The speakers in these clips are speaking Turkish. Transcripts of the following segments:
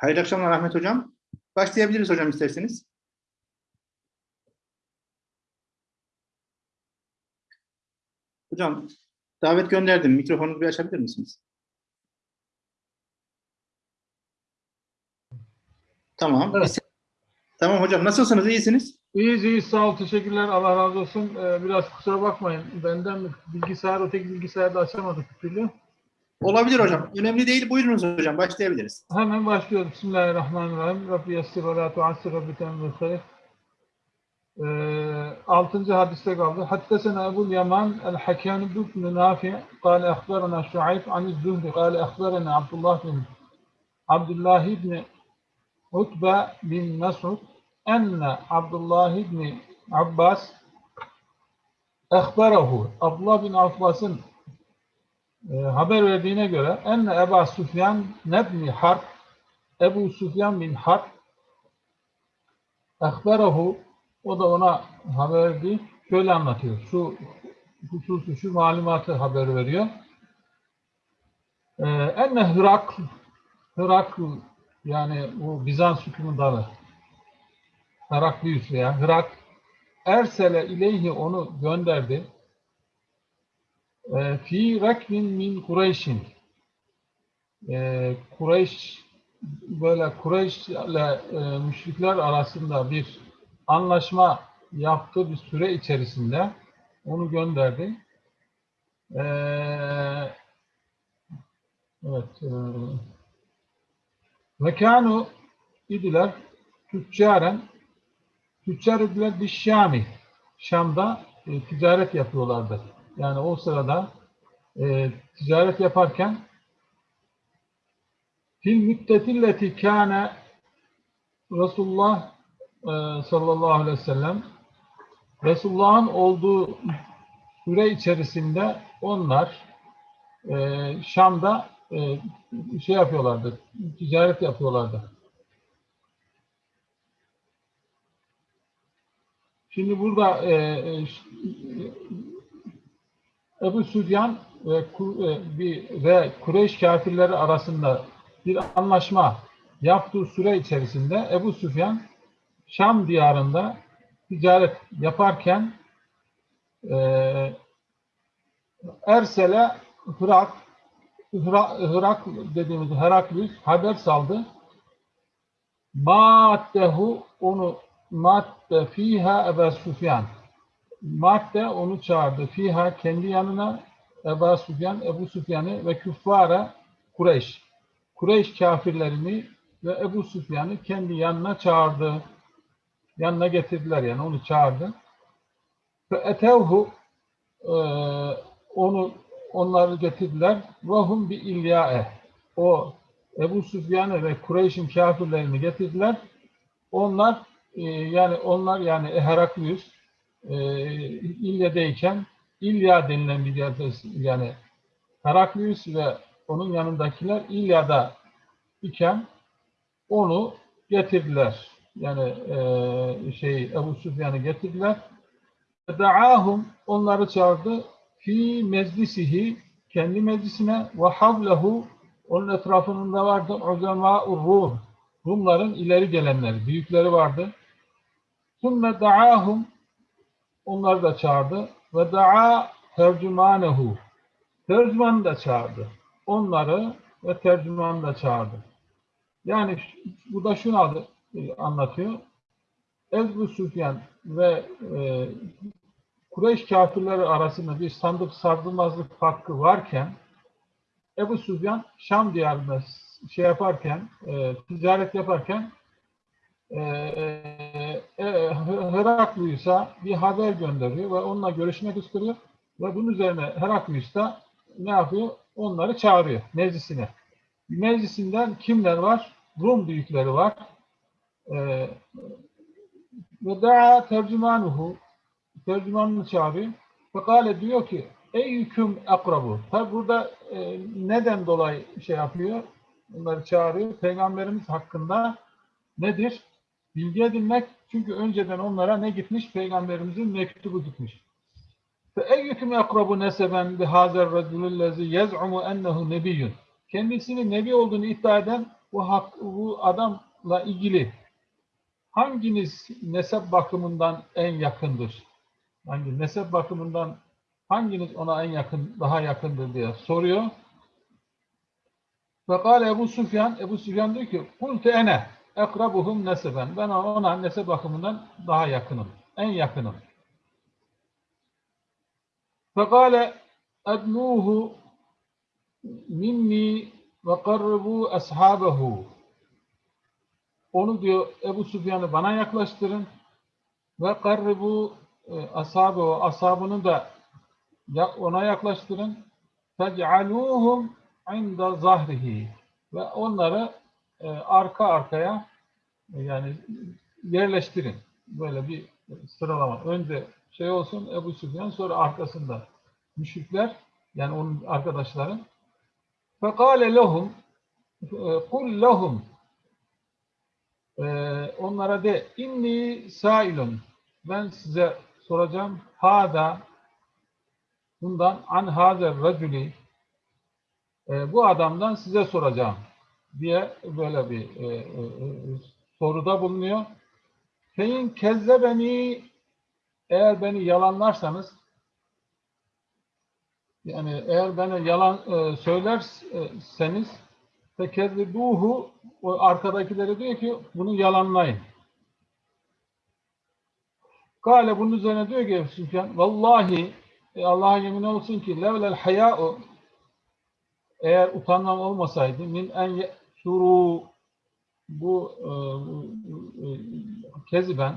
Hayırlı akşamlar Ahmet Hocam. Başlayabiliriz hocam isterseniz. Hocam davet gönderdim. Mikrofonunuzu bir açabilir misiniz? Tamam. Evet. Tamam hocam. Nasılsınız? İyisiniz? İyiyiz iyiyiz sağ ol teşekkürler Allah razı olsun. Ee, biraz kusura bakmayın benden bilgisayar öteki bilgisayarda açamadık bir türlü. Olabilir hocam. Önemli değil. Buyurunuz hocam. Başlayabiliriz. Hemen başlıyoruz. Bismillahirrahmanirrahim. Rabbi yassir ve la tuassir Rabbi temrüsel. Ee, altıncı hadiste kaldı. Haddesena Ebu Yaman el-Hakan ibn Nafi kâle ehberena Şuayb aniz zuhri kâle ehberena Abdullah bin Abdullah ibn Utbe bin Mesud enne Abdullah ibn Abbas ehberehu Abdullah bin Abbas'ın e, haber verdiğine göre enne Eba Süfyan nebni Harp Ebu Süfyan bin Harp ehberahu o da ona haber verdi. Şöyle anlatıyor. Şu hususu, şu malumatı haber veriyor. Ee, enne Hırakl Hırakl yani bu Bizans hükümdarı Heraklius veya Hırak Ersele ileyhi onu gönderdi. Ee, Fi rakmin min Kureyş'in Ee, Kureyş böyle Kureyş ile e, müşrikler arasında bir anlaşma yaptığı bir süre içerisinde onu gönderdi. Ee, evet. E, ve kânu idiler tüccaren tüccar idiler bir Şami. Şam'da e, ticaret yapıyorlardı. Yani o sırada e, ticaret yaparken fil müddetilleti kâne Resulullah e, sallallahu aleyhi ve sellem Resulullah'ın olduğu süre içerisinde onlar e, Şam'da e, şey yapıyorlardı, ticaret yapıyorlardı. Şimdi burada e, e, Ebu Süfyan ve, e, ve Kureyş kafirleri arasında bir anlaşma yaptığı süre içerisinde Ebu Süfyan Şam diyarında ticaret yaparken e, Ersel'e Hırak Hırak, Hırak dediğimiz Heraklius haber saldı. Maddehu onu madde fiha Ebu Süfyan madde onu çağırdı. Fiha kendi yanına Ebu Süfyan, Ebu Süfyan'ı ve küffara Kureyş. Kureyş kafirlerini ve Ebu Süfyan'ı kendi yanına çağırdı. Yanına getirdiler yani onu çağırdı. Ve etevhu e, onu onları getirdiler. Vahum bi ilyae. O Ebu Süfyan'ı ve Kureyş'in kafirlerini getirdiler. Onlar e, yani onlar yani Heraklius İlya'dayken İlya denilen bir yerde yani Heraklius ve onun yanındakiler İlya'da iken onu getirdiler. Yani e, şey Ebu Süfyan'ı getirdiler. Da'ahum onları çağırdı fi meclisihi kendi meclisine ve havlehu onun etrafında vardı uzemâ'ur Rum. Rumların ileri gelenleri, büyükleri vardı. Sümme da'ahum onları da çağırdı. Ve da'a tercümanehu. Tercümanı da çağırdı. Onları ve tercümanı da çağırdı. Yani bu da şunu e, anlatıyor. Ebu Süfyan ve e, Kureyş kafirleri arasında bir sandık sardırmazlık farkı varken Ebu Süfyan Şam diyarında şey yaparken, e, ticaret yaparken e, e, Heraklius'a bir haber gönderiyor ve onunla görüşmek istiyor ve bunun üzerine Heraklius da ne yapıyor? Onları çağırıyor meclisine. Meclisinden kimler var? Rum büyükleri var. E, ve da'a tercümanuhu tercümanını çağırıyor. Fekale diyor ki ey hüküm akrabu. Tabi burada e, neden dolayı şey yapıyor? Onları çağırıyor. Peygamberimiz hakkında nedir? Bilgi edinmek. Çünkü önceden onlara ne gitmiş? Peygamberimizin mektubu gitmiş. فَاَيُّكُمْ يَقْرَبُ نَسَبًا بِهَذَا الرَّجُلُ الَّذِي يَزْعُمُ اَنَّهُ نَبِيٌّ Kendisinin nebi olduğunu iddia eden bu hak, bu adamla ilgili hanginiz nesep bakımından en yakındır? Hangi nesep bakımından hanginiz ona en yakın, daha yakındır diye soruyor. Fekale Ebu Süfyan, Ebu Süfyan diyor ki, Kulte ene ekrabuhum neseben. Ben ona nesep bakımından daha yakınım, en yakınım. Fekale ednuhu minni ve karribu ashabehu. Onu diyor Ebu Süfyan'ı bana yaklaştırın ve karribu ashabehu, ashabını da ona yaklaştırın. Fec'aluhum inda zahrihi ve onları e, arka arkaya yani yerleştirin. Böyle bir sıralama. Önce şey olsun Ebu Süfyan sonra arkasında müşrikler yani onun arkadaşları. Fekale lehum kul lehum e, onlara de inni sailun ben size soracağım hada bundan an hazer raculi e, bu adamdan size soracağım diye böyle bir e, e, e, soruda bulunuyor. Fein kezze beni eğer beni yalanlarsanız yani eğer bana yalan e, söylerseniz fekezzibuhu o arkadakileri diyor ki bunu yalanlayın. Kale bunun üzerine diyor ki Süfyan vallahi e, Allah'a yemin olsun ki levlel haya'u eğer utanmam olmasaydı min en suru bu e, e, keziben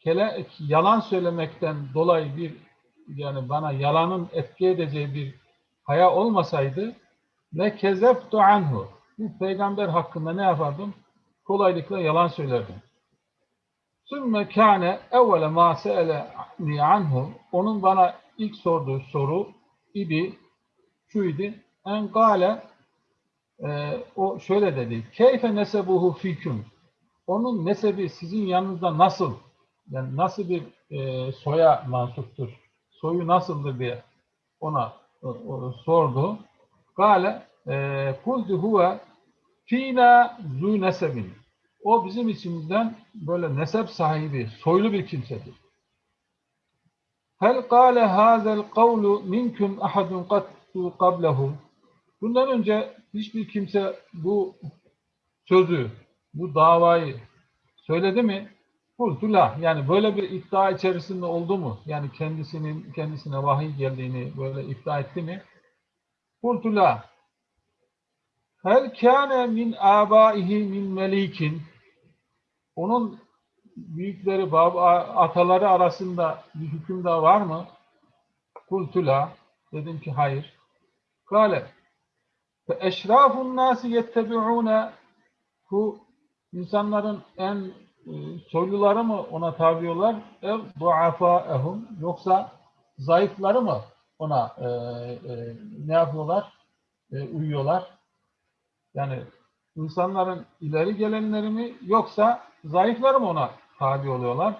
kele, yalan söylemekten dolayı bir yani bana yalanın etki edeceği bir haya olmasaydı ne kezeftu anhu bu peygamber hakkında ne yapardım? Kolaylıkla yalan söylerdim. Sümme kâne evvele mâ se'eleni anhu onun bana ilk sorduğu soru idi şu idi en gale e, o şöyle dedi keyfe nesebuhu fiküm onun nesebi sizin yanınızda nasıl yani nasıl bir e, soya mansuptur soyu nasıldır diye ona o, o, sordu. Gale e, kultu huve fina zu nesebin. O bizim içimizden böyle nesep sahibi, soylu bir kimsedir. Hel kâle hâzel kavlu minkum ahadun kattu qablehu. Bundan önce hiçbir kimse bu sözü, bu davayı söyledi mi? Kultu la. Yani böyle bir iddia içerisinde oldu mu? Yani kendisinin kendisine vahiy geldiğini böyle iddia etti mi? Kultu la. Hel kâne min âbâihi min melikin. Onun büyükleri, baba, ataları arasında bir hükümdar var mı? Kultu la. Dedim ki hayır. Kale. Fe eşrafun nâsi yettebi'ûne bu insanların en e, soyluları mı ona tabiyorlar? Ev duafaehum yoksa zayıfları mı ona e, e, ne yapıyorlar? E, uyuyorlar. Yani insanların ileri gelenleri mi yoksa zayıfları mı ona tabi oluyorlar?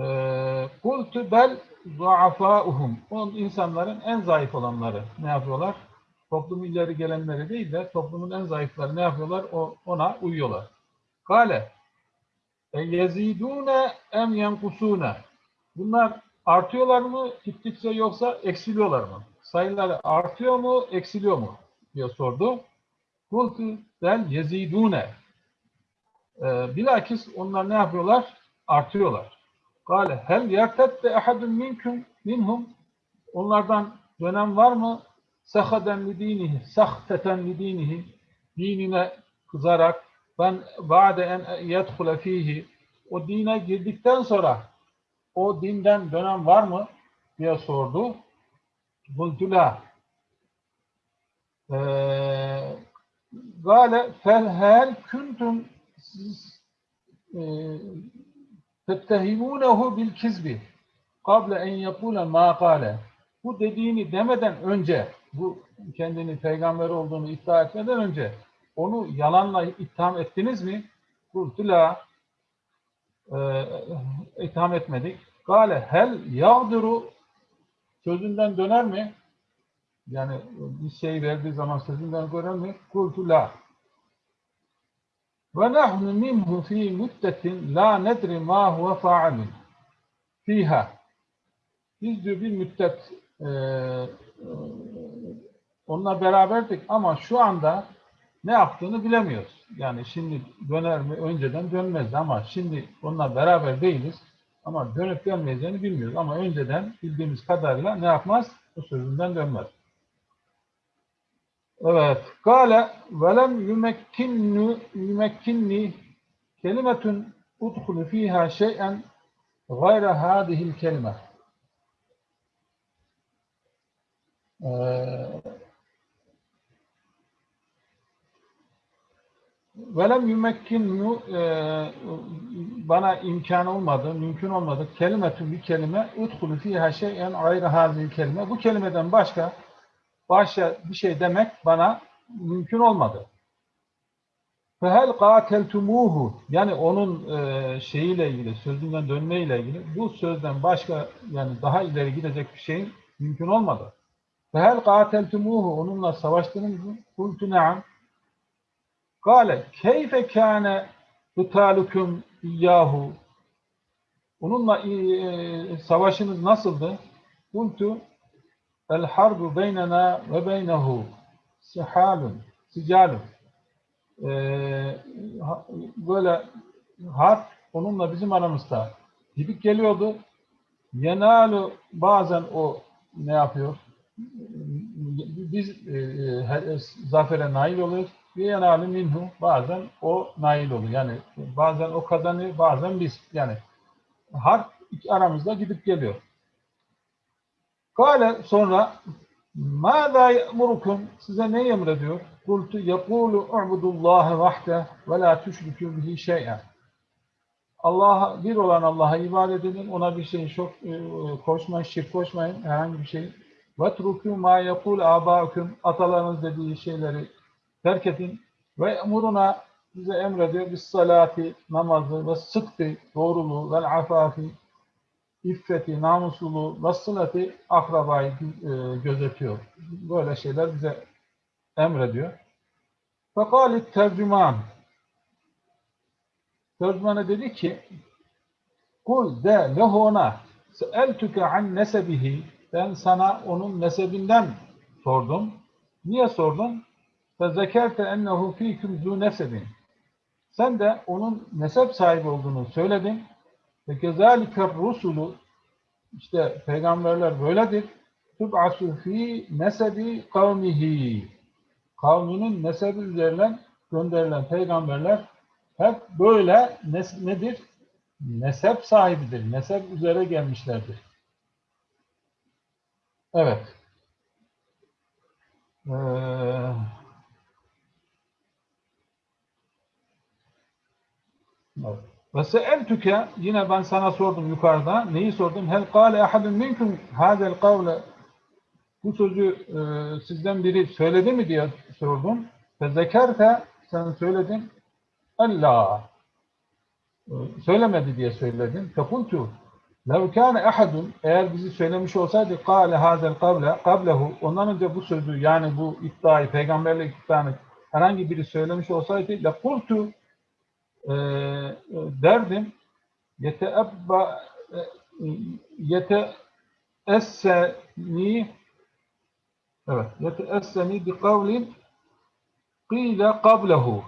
E, Kultu bel duafaehum. O insanların en zayıf olanları ne yapıyorlar? Toplumun ileri gelenleri değil de toplumun en zayıfları ne yapıyorlar? O, ona uyuyorlar. Kale e yezidune em yenkusune Bunlar artıyorlar mı gittikçe yoksa eksiliyorlar mı? Sayıları artıyor mu, eksiliyor mu? diye sordu. Kultu del yezidune e, Bilakis onlar ne yapıyorlar? Artıyorlar. Kale hel yertette ehadun minkum minhum Onlardan dönem var mı? Sahaden li dinihi, sahteten li dinihi dinine kızarak ben ba'de en yedhule fihi. O dine girdikten sonra o dinden dönem var mı? diye sordu. Bultula Gale felhel kuntum siz tettehimunehu bil kizbi. Kable en yakule ma kale. Bu dediğini demeden önce bu kendini peygamber olduğunu iddia etmeden önce onu yalanla itham ettiniz mi? Kultu la e, itham etmedik. Gale hel yağduru sözünden döner mi? Yani bir şey verdiği zaman sözünden döner mi? Kultu la. Ve nahnu minhu fi müddetin la nedri ma huve fa'alun fiha. Biz diyor bir müddet e, onunla beraberdik ama şu anda ne yaptığını bilemiyoruz. Yani şimdi döner mi? Önceden dönmezdi ama şimdi onunla beraber değiliz. Ama dönüp dönmeyeceğini bilmiyoruz. Ama önceden bildiğimiz kadarıyla ne yapmaz? Bu sözünden dönmez. Evet. Kale velem yumekkinni yumekkinni kelimetun udhulu fiha şey'en gayre hadihil kelime. Ee, velem yumekkinnu e, bana imkan olmadı, mümkün olmadı. Kelimetun bir kelime udhulu fiha şey'en gayre hadihil kelime. Bu kelimeden başka başka bir şey demek bana mümkün olmadı. Fehel kateltumuhu yani onun e, şeyiyle ilgili, sözünden dönmeyle ilgili bu sözden başka yani daha ileri gidecek bir şeyin mümkün olmadı. Fehel kateltumuhu onunla savaştınız mı? Kultu ne'am. Kale keyfe kâne kıtalukum iyyahu Onunla e, savaşınız nasıldı? Kultu El harbu beynena ve beynehu sihalun, sicalun. Ha- böyle harp onunla bizim aramızda gidip geliyordu. Yenalu bazen o ne yapıyor? Biz e, e, zafere nail oluyoruz Ve yenalu minhu bazen o nail oluyor. Yani bazen o kazanıyor, bazen biz. Yani harp iki aramızda gidip geliyor. Kale sonra ماذا يأمركم size ne emrediyor? Kultu yekulu u'budullaha vahde ve la tüşrikû bihi şey'en. Allah'a bir olan Allah'a ibadet edin. Ona bir şey çok e, koşmayın, şirk koşmayın herhangi bir şey. Ve trukû ma yekul âbâküm atalarınız dediği şeyleri terk edin. Ve emuruna bize emrediyor bis salati namazı ve sıdkı doğruluğu ve afafi iffeti, namusluluğu, vasıleti akrabayı e, gözetiyor. Böyle şeyler bize emrediyor. Fekalit tercüman. Tercümana dedi ki Kul de lehu ona seeltüke an nesebihi ben sana onun nesebinden sordum. Niye sordum? Fezekerte ennehu fîküm zû nesebin. Sen de onun nesep sahibi olduğunu söyledin. Ve kezalike rusulu işte peygamberler böyledir. Tub'asu fi nesebi kavmihi. Kavminin nesebi üzerinden gönderilen peygamberler hep böyle nes nedir? Nesep sahibidir. Nesep üzere gelmişlerdir. Evet. Ee, Ve seeltüke yine ben sana sordum yukarıda. Neyi sordum? Hel kâle ahadun minkum hâzel kavle bu sözü e, sizden biri söyledi mi diye sordum. Ve zekerte sen söyledin. Allah. E, söylemedi diye söyledin. Fekultu lev kâne ahadun eğer bizi söylemiş olsaydı kâle hâzel kavle kablehu ondan önce bu sözü yani bu iddiayı peygamberlik iddianı herhangi biri söylemiş olsaydı lekultu e, derdim yeteebba yeteesseni evet yeteesseni bi kavlin qîle qablehu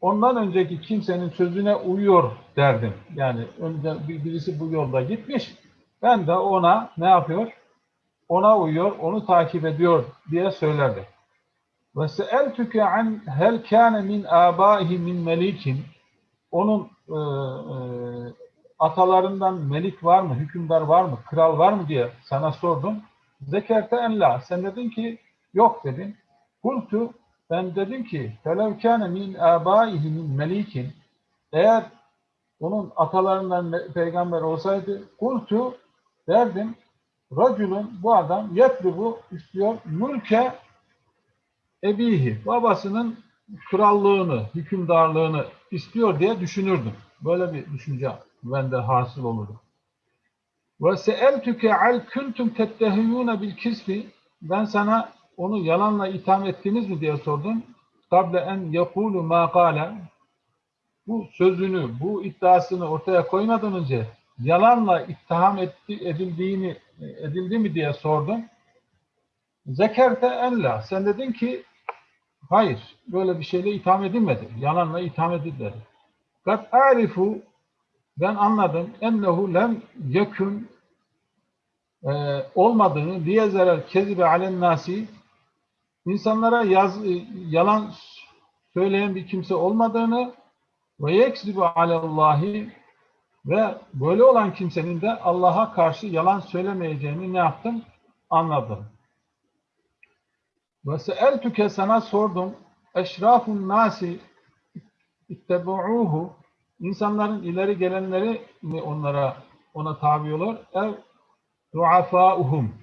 ondan önceki kimsenin sözüne uyuyor derdim. Yani önce birisi bu yolda gitmiş. Ben de ona ne yapıyor? Ona uyuyor, onu takip ediyor diye söylerdim. Ve seeltüke an hel kâne min âbâihi min melikin onun e, e, atalarından melik var mı, hükümdar var mı, kral var mı diye sana sordum. Zekerte en la. Sen dedin ki yok dedin. Kultu ben dedim ki felev min âbâihi min melikin eğer onun atalarından peygamber olsaydı kultu derdim racülün bu adam yetlubu istiyor mülke ebihi babasının krallığını, hükümdarlığını istiyor diye düşünürdüm. Böyle bir düşünce bende hasıl olurdu. Ve seeltüke al kuntum tettehiyune bil kisfi ben sana onu yalanla itham ettiniz mi diye sordum. Kable en yekulu ma kâle bu sözünü, bu iddiasını ortaya koymadan önce yalanla ittiham etti, edildiğini edildi mi diye sordum. Zekerte enla. Sen dedin ki hayır, böyle bir şeyle itham edilmedi. Yalanla itham edilmedi. Kat arifu ben anladım ennehu lem yekun e, olmadığını diyezeler kezibe alen nasi insanlara yaz, e, yalan söyleyen bir kimse olmadığını ve yeksibu alallahi ve böyle olan kimsenin de Allah'a karşı yalan söylemeyeceğini ne yaptım? Anladım. Ve seeltüke sana sordum. Eşrafun nasi ittebu'uhu İnsanların ileri gelenleri mi onlara ona tabi olur? Ev duafauhum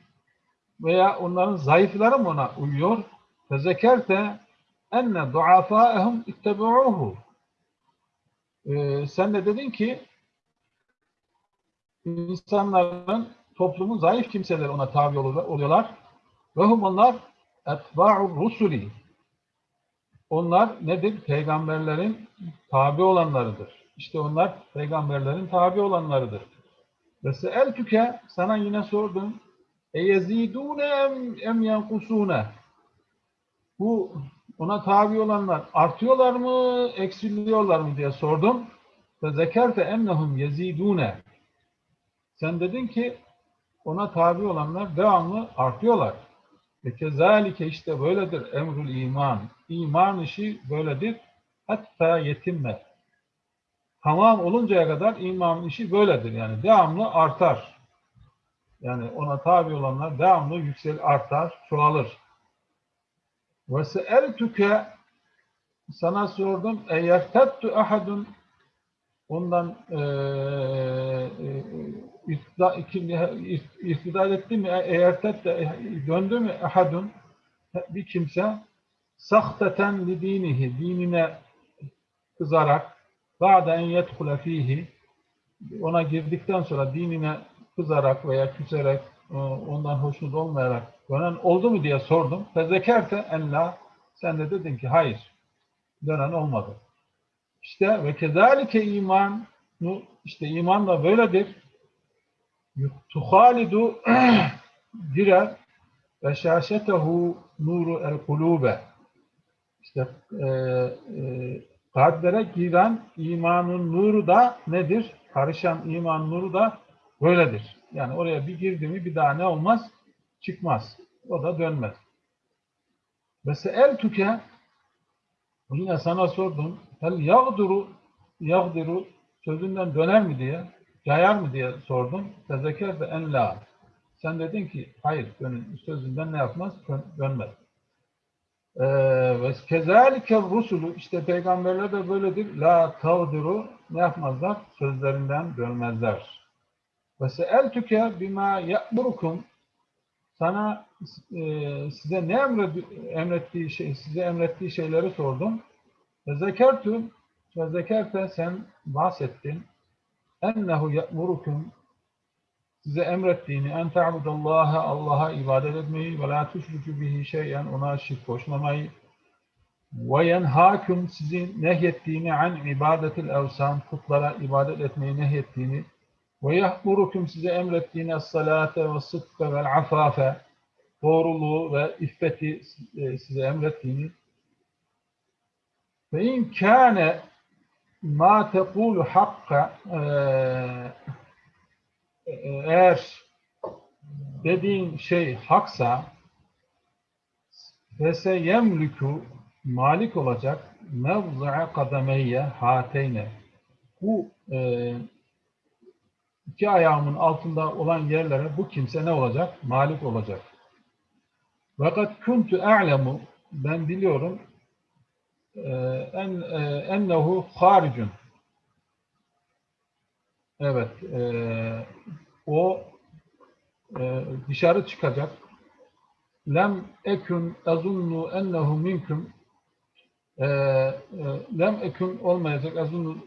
veya onların zayıfları mı ona uyuyor? Fezekerte enne duafaehum ittebu'uhu ee, sen de dedin ki insanların toplumun zayıf kimseleri ona tabi oluyorlar. Ve hum onlar etba'ur rusuli. Onlar nedir? Peygamberlerin tabi olanlarıdır. İşte onlar peygamberlerin tabi olanlarıdır. Ve seeltüke sana yine sordum. E yezidûne em, em yankusûne. Bu ona tabi olanlar artıyorlar mı, eksiliyorlar mı diye sordum. Ve zekerte ennehum yezidûne. Sen dedin ki ona tabi olanlar devamlı artıyorlar. Ve kezalike işte böyledir emrul iman. İman işi böyledir. Hatta yetinme. Tamam oluncaya kadar iman işi böyledir. Yani devamlı artar. Yani ona tabi olanlar devamlı yüksel artar, çoğalır. Ve seeltüke sana sordum. Eğer tettu ahadun ondan e, e, iftidal etti mi? Eğer tettu döndü mü ahadun bir kimse sahteten li dinihi dinine kızarak ba'de en yedhule fihi ona girdikten sonra dinine kızarak veya küserek ondan hoşnut olmayarak dönen oldu mu diye sordum. Fezekerte en la sen de dedin ki hayır dönen olmadı. İşte ve kezalike iman işte iman da böyledir. Tuhalidu girer ve şaşetehu nuru el kulube işte e, e, kalplere giren imanın nuru da nedir? Karışan iman nuru da böyledir. Yani oraya bir girdi mi bir daha ne olmaz? Çıkmaz. O da dönmez. Ve seeltüke yine sana sordum. Hel yağduru yağdiru sözünden döner mi diye, cayar mı diye sordum. Tezeker de en la. Sen dedin ki hayır sözünden ne yapmaz? Dönmez. Ve kezalike rusulu işte peygamberler de böyledir. La tağdiru ne yapmazlar? Sözlerinden dönmezler. Ve seeltüke bima ya'murukum sana e, size ne emrettiği şey, size emrettiği şeyleri sordum. Ve zekertu ve zekerte sen bahsettin. Ennehu ya'murukum size emrettiğini en ta'budallaha Allah'a ibadet etmeyi ve la tüşrikü bihi şeyen ona şirk koşmamayı. Ve yenhâküm sizi nehyettiğini an ibadetil evsan putlara ibadet etmeyi nehyettiğini. Ve yahmurukum size emrettiğini salate ve sıdka vel afafe doğruluğu ve iffeti size emrettiğini. Ve in kâne ma tekulu hakka eğer dediğin şey haksa fese yemlükü malik olacak mevzi'a kademeyye hateyne bu e, iki ayağımın altında olan yerlere bu kimse ne olacak? Malik olacak. Fakat kuntu a'lemu ben biliyorum en ennehu haricun. Evet, e, o e, dışarı çıkacak. Lem ekün azunnu ennehu minkum. E, e, lem ekün olmayacak azunnu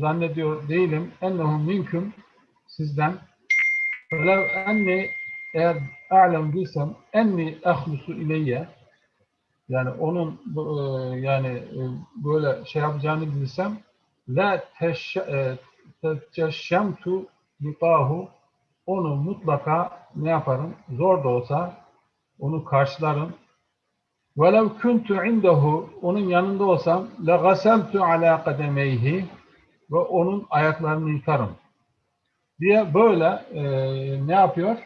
zannediyor değilim. Ennehu minkum sizden. Velev enni eğer a'lem bilsem enni ahlusu ileyye yani onun e, yani e, böyle şey yapacağını bilsem la e, teşşemtu liqahu onu mutlaka ne yaparım? Zor da olsa onu karşılarım. Velev kuntu indehu onun yanında olsam la gaseltu ala kademeyhi ve onun ayaklarını yıkarım diye böyle e, ne yapıyor?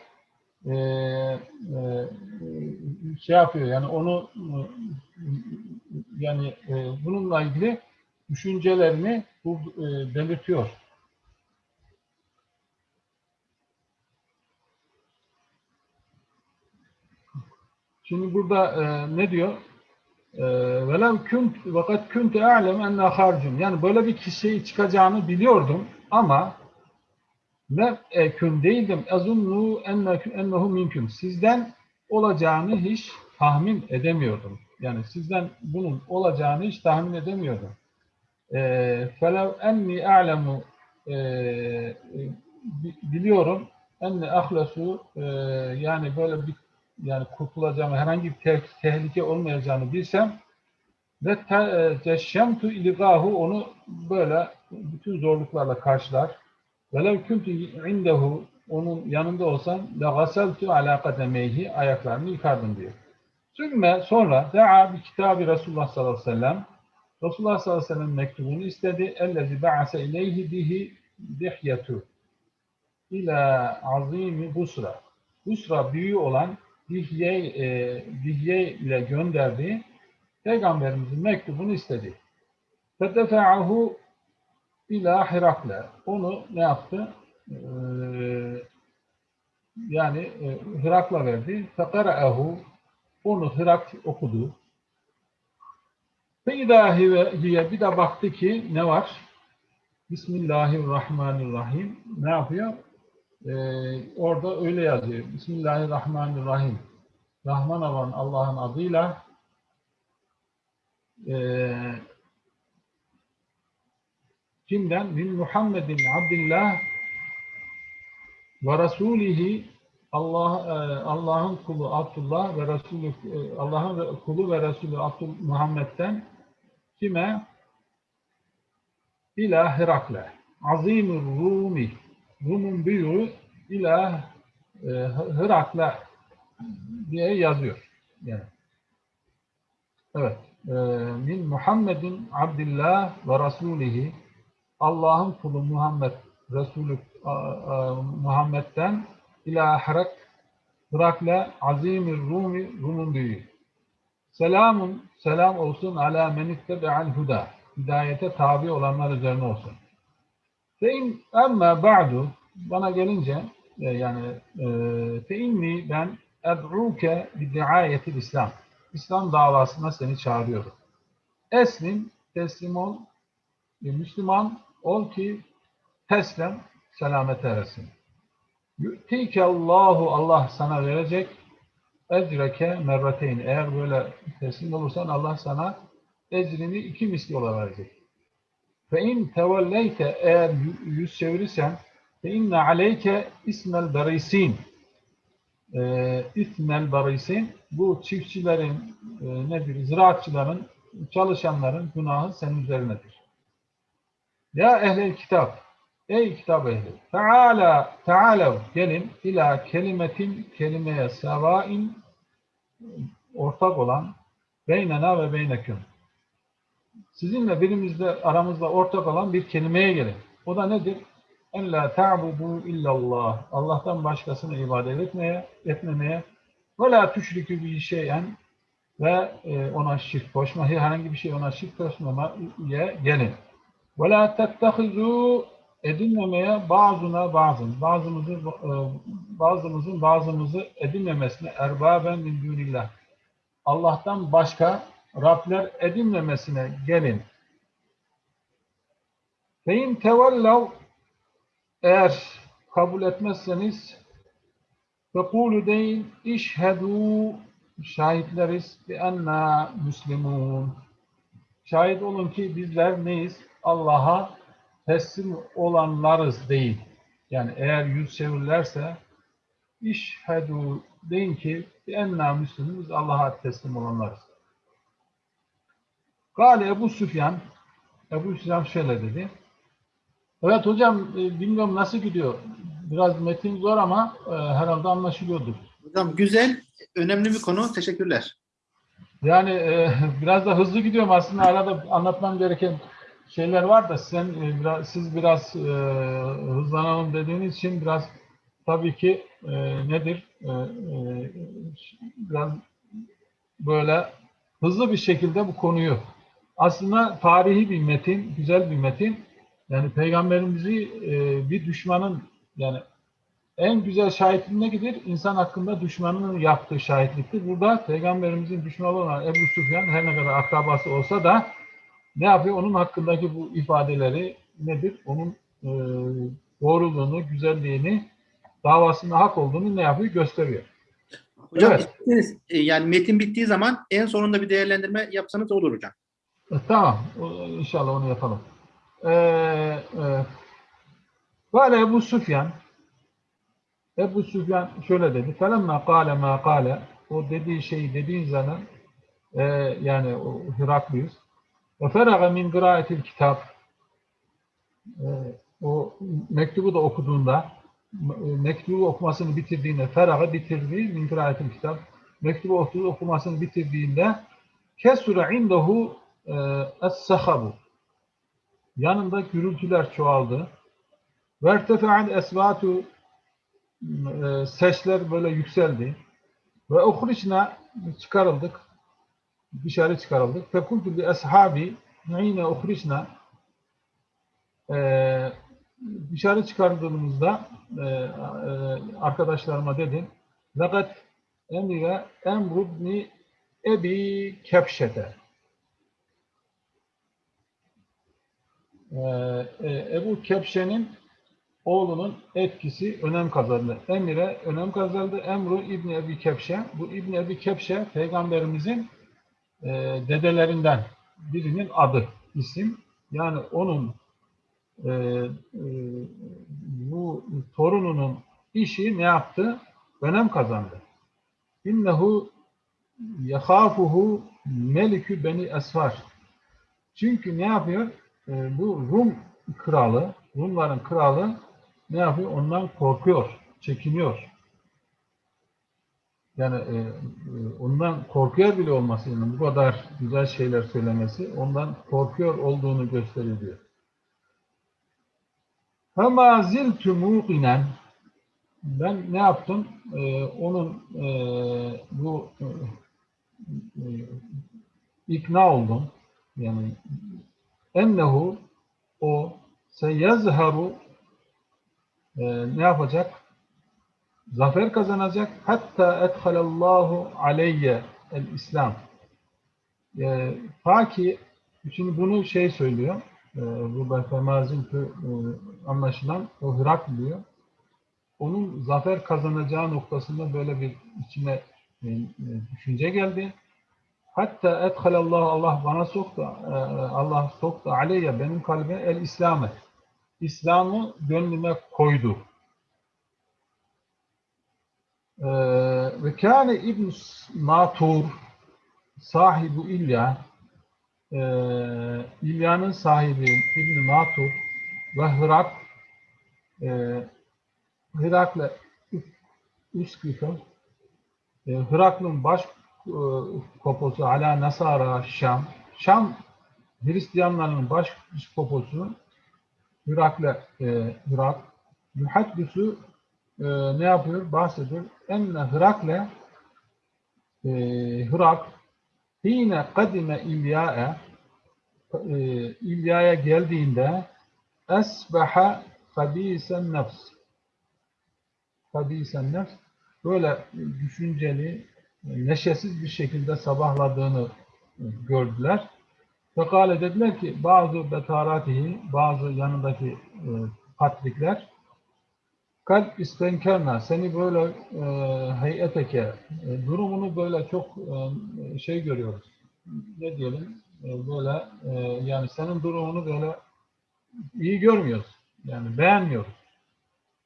E, e, şey yapıyor yani onu e, yani e, bununla ilgili düşüncelerini bu, e, belirtiyor. Şimdi burada e, ne diyor? E, Velev künt vakat kuntu a'lem enne. Yani böyle bir kişiyi çıkacağını biliyordum ama ve ekün değildim. Azunnu enne- ennehu minküm. Sizden olacağını hiç tahmin edemiyordum. Yani sizden bunun olacağını hiç tahmin edemiyordum. Eee felev enni a'lemu bi- biliyorum enne ahlesu eee, yani böyle bir yani kurtulacağımı herhangi bir te- tehlike olmayacağını bilsem ve te- teşşemtu ilgahu onu böyle bütün zorluklarla karşılar Velev kuntu indehu onun yanında olsam la gaseltu ala kademeyhi ayaklarını yıkardım diyor. Sümme sonra da'a bir kitabı Resulullah sallallahu aleyhi ve sellem Resulullah sallallahu aleyhi ve sellem mektubunu istedi. Ellezi ba'ase ileyhi bihi dihyetu ila azimi Busra. Busra büyüğü olan Dihye, e, Dihye ile gönderdiği Peygamberimizin mektubunu istedi. Fedefa'ahu ila Herakle. Onu ne yaptı? Ee, yani e, Hirakla verdi. Fekara'ehu onu Hirak okudu. Feyda hiye bir de baktı ki ne var? Bismillahirrahmanirrahim. Ne yapıyor? Ee, orada öyle yazıyor. Bismillahirrahmanirrahim. Rahman olan Allah'ın adıyla eee kimden? Min Muhammedin Abdillah ve Resulihi Allah e, Allah'ın kulu Abdullah ve Resulü e, Allah'ın kulu ve Resulü Abdul Muhammed'den kime? İlâ Herakle. Azimur Rumi. Rum'un büyüğü İlâ e, Herakle diye yazıyor. Yani. Evet. Min Muhammedin Abdillah ve Resulihi Allah'ın kulu Muhammed Resulü Muhammed'den ila Hirak Hirakle azimir Rumi Rum'un büyüğü. Selamun selam olsun ala men ittebe'al huda. Hidayete tabi olanlar üzerine olsun. Fe in emme ba'du bana gelince e, yani e, fe ben ed'uke bi diayetil İslam. İslam davasına seni çağırıyorum. Eslim, teslim ol, bir Müslüman ol ki teslem selamet eresin. Yu'tike Allahu Allah sana verecek ecreke merrateyn. Eğer böyle teslim olursan Allah sana ecrini iki misli olarak verecek. Fe in tevelleyte eğer yü- yüz çevirirsen fe inne aleyke ismel berisin. Ee, ismel berisin bu çiftçilerin e, nedir? Ziraatçıların, çalışanların günahı senin üzerinedir. Ya ehlel kitap, ey kitap ehli, Teala, Teala gelin ila kelimetin kelimeye sevain ortak olan beynena ve beyneküm. Sizinle birimizde aramızda ortak olan bir kelimeye gelin. O da nedir? En la ta'budu illallah. Allah'tan başkasını ibadet etmeye, etmemeye ve la tüşrikü bir şeyen ve e, ona şirk koşma, herhangi bir şey ona şirk koşmamaya gelin. Ve la edinmemeye bazına bazın, bazımızın e, bazımızın bazımızı edinmemesine erbaben min dunillah. Allah'tan başka Rabler edinmemesine gelin. Fein tevellav eğer kabul etmezseniz fekulu deyin işhedû şahitleriz bi enna müslimun. Şahit olun ki bizler neyiz? Allah'a teslim olanlarız değil. Yani eğer yüz çevirirlerse işhedû deyin ki enna müslimun biz Allah'a teslim olanlarız. Gale Ebu Süfyan Ebu Süfyan şöyle dedi. Evet hocam e, bilmiyorum nasıl gidiyor. Biraz metin zor ama e, herhalde anlaşılıyordur. Hocam güzel, önemli bir konu. Teşekkürler. Yani e, biraz da hızlı gidiyorum aslında arada anlatmam gereken şeyler var da sen e, biraz, siz biraz e, hızlanalım dediğiniz için biraz tabii ki e, nedir E, e, biraz böyle hızlı bir şekilde bu konuyu aslında tarihi bir metin, güzel bir metin. Yani peygamberimizi e, bir düşmanın yani en güzel şahitlik ne gider? İnsan hakkında düşmanının yaptığı şahitliktir. Burada peygamberimizin düşmanı olan Ebu Süfyan her ne kadar akrabası olsa da ne yapıyor? Onun hakkındaki bu ifadeleri nedir? Onun e, doğruluğunu, güzelliğini, davasında hak olduğunu ne yapıyor? Gösteriyor. Hocam Evet. isterseniz, e, yani metin bittiği zaman en sonunda bir değerlendirme yapsanız olur hocam. E, Tamam. İnşallah onu yapalım. Ee, e, Kale Ebu Süfyan Ebu Süfyan şöyle dedi. Felemma kâle mâ kâle O dediği şeyi dediğin zaman e, yani o Heraklius ve feraga min kitap o mektubu da okuduğunda mektubu okumasını bitirdiğinde feraga bitirdi min kıraatil kitap mektubu okumasını bitirdiğinde kesure indehu es-sahabu yanında gürültüler çoğaldı. Vertefa'al esvatu e, sesler böyle yükseldi. Ve uhrişna çıkarıldık. Dışarı çıkarıldık. Fekultu bi ashabi yine uhrişna e, dışarı çıkarıldığımızda e, e, arkadaşlarıma dedim fakat emre emru ibni ebi kepşete Ee, e, Ebu Kepşe'nin oğlunun etkisi önem kazandı. Emire önem kazandı. Emru İbni Ebi Kepşe. Bu İbni Ebi Kepşe peygamberimizin e, dedelerinden birinin adı, isim. Yani onun e, e, bu torununun işi ne yaptı? Önem kazandı. İnnehu yekhafuhu melikü beni esfar. Çünkü ne yapıyor? E, bu Rum kralı, Rumların kralı ne yapıyor? Ondan korkuyor, çekiniyor. Yani e, ondan korkuyor bile olması, yani bu kadar güzel şeyler söylemesi, ondan korkuyor olduğunu gösteriyor. Fema ziltü muqinen ben ne yaptım? E, onun e, bu e, e, ikna oldum. Yani ennehu o seyezharu e, ne yapacak? Zafer kazanacak. Hatta ethalallahu aleyye el İslam. E, ta ki şimdi bunu şey söylüyor. E, burada femazin e, anlaşılan o Hırak diyor. Onun zafer kazanacağı noktasında böyle bir içine e, e, düşünce geldi. Hatta ethalallahu Allah bana soktu, e, Allah soktu aleyye benim kalbime el İslam'ı. İslam'ı gönlüme koydu. E, Ve kâne İbn Natur sahibi İlya e, İlya'nın sahibi İbn Natur ve Hırak e, Hırak'la Üsküf'ün e, Hırakl'ın baş e, poposu ala Nasara Şam. Şam Hristiyanların baş poposu Hırak'la e, Hırak. Muhaddüsü e, ne yapıyor? Bahsediyor. Enne Hırak'la e, Hırak Hine kadime İlya'e e, İlya'ya geldiğinde esbaha habisen nefs habisen nefs böyle düşünceli neşesiz bir şekilde sabahladığını gördüler. Fekale dediler ki bazı betaratihi, bazı yanındaki e, patrikler kalp istenkerna seni böyle e, heyeteke e, durumunu böyle çok e, şey görüyoruz. Ne diyelim? E, böyle e, yani senin durumunu böyle iyi görmüyoruz. Yani beğenmiyoruz.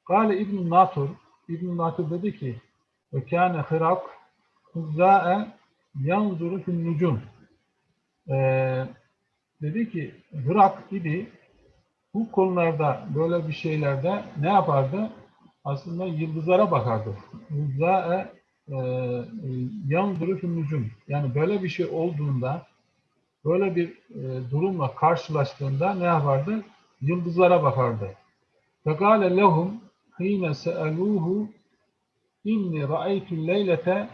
Kale İbn Natur İbn Natur dedi ki ve kâne hırak Huzzâ'e yanzuru fil nucum. Ee, dedi ki Hırak idi bu konularda böyle bir şeylerde ne yapardı? Aslında yıldızlara bakardı. Yıldızlara e, yan nucum. Yani böyle bir şey olduğunda böyle bir e, durumla karşılaştığında ne yapardı? Yıldızlara bakardı. Fekale lehum hine se'eluhu inni ra'aytu leylete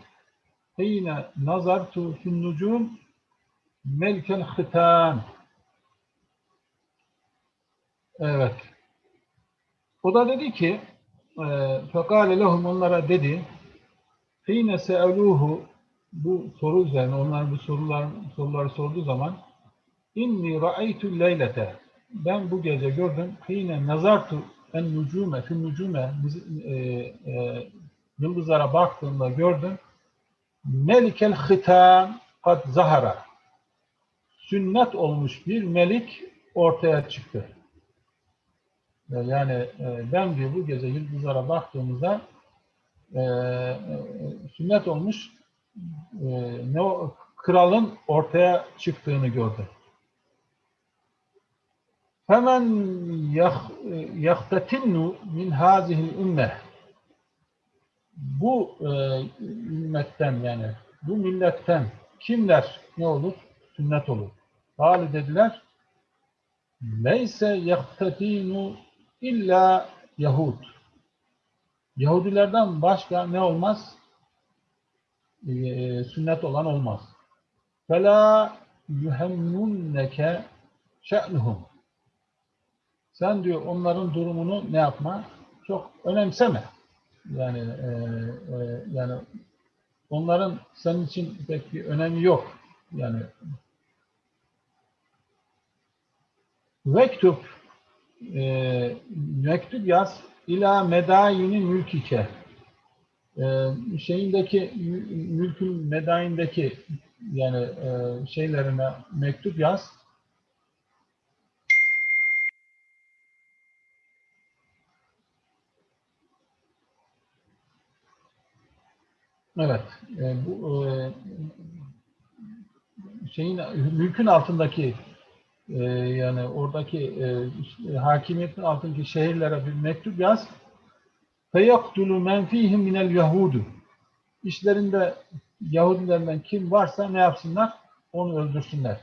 hine nazartu nucum melkel hıtan. Evet. O da dedi ki fekale lehum onlara dedi hine se'eluhu bu soru üzerine onlar bu sorular soruları sorduğu zaman inni ra'aytu leylete ben bu gece gördüm hine nazartu en nucume fi nucume e, e, yıldızlara baktığımda gördüm melikel hitan kad zahara sünnet olmuş bir melik ortaya çıktı. Yani e, ben diyor bu gece yıldızlara baktığımızda e, e, sünnet olmuş e, ne o, kralın ortaya çıktığını gördü. Hemen yahtatinnu min hazihil ümme bu e, ümmetten yani bu milletten kimler ne olur? Sünnet olur. Hali dediler Neyse yahtatinu illa Yahud. Yahudilerden başka ne olmaz? Ee, sünnet olan olmaz. Fela yuhemmunneke şe'nuhum. Sen diyor onların durumunu ne yapma? Çok önemseme. Yani e, e, yani onların senin için pek bir önemi yok. Yani Vektub e, mektup yaz ila medayini mülkike e, şeyindeki mülkün medayindeki yani e, şeylerine mektup yaz Evet. E, bu e, şeyin mülkün altındaki e, yani oradaki e, hakimiyetin altındaki şehirlere bir mektup yaz. Feyaktulu men fihim minel yahudu. İşlerinde Yahudilerden kim varsa ne yapsınlar? Onu öldürsünler.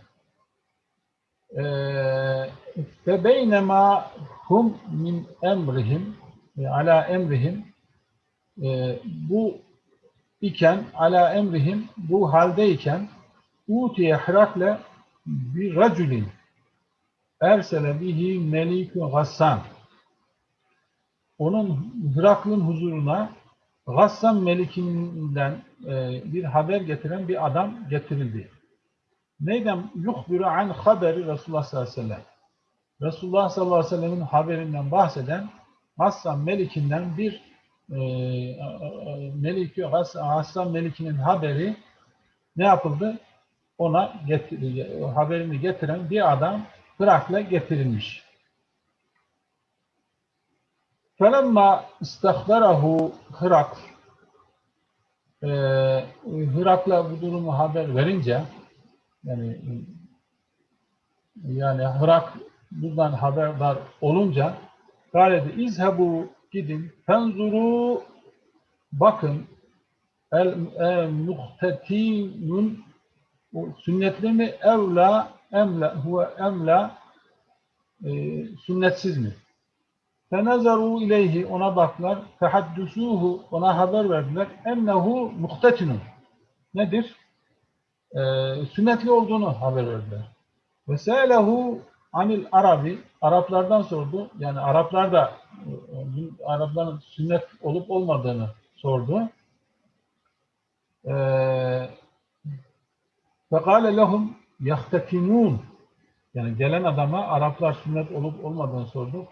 Ve beynema hum min emrihim e, ala emrihim e, bu iken ala emrihim bu haldeyken utiye Herakle bir raculin ersele bihi melikü gassan onun Hırakl'ın huzuruna Gassan Melikinden e, bir haber getiren bir adam getirildi. Neyden? Yuhbiru an haberi Resulullah sallallahu aleyhi ve sellem. Resulullah sallallahu aleyhi ve sellemin haberinden bahseden Hassan Melik'inden bir e, Melik'i, Hassan Melik'inin haberi ne yapıldı? Ona getir, haberini getiren bir adam Hırak'la getirilmiş. Felemma istahbarahu Hırak e, Hırak'la bu durumu haber verince yani yani Hırak bundan haberdar olunca galedi izhebu gidin fenzuru bakın el, el muhtetinun sünnetli mi evla emla huve emla e, sünnetsiz mi? Fenezaru ileyhi ona baklar. Fehaddüsuhu ona haber verdiler. Ennehu muhtetinun. Nedir? Ee, sünnetli olduğunu haber verdiler. Ve se'lehu anil arabi. Araplardan sordu. Yani Araplar da e, Arapların sünnet olup olmadığını sordu. Ee, Fekale lehum yahtetinun. Yani gelen adama Araplar sünnet olup olmadığını sordu.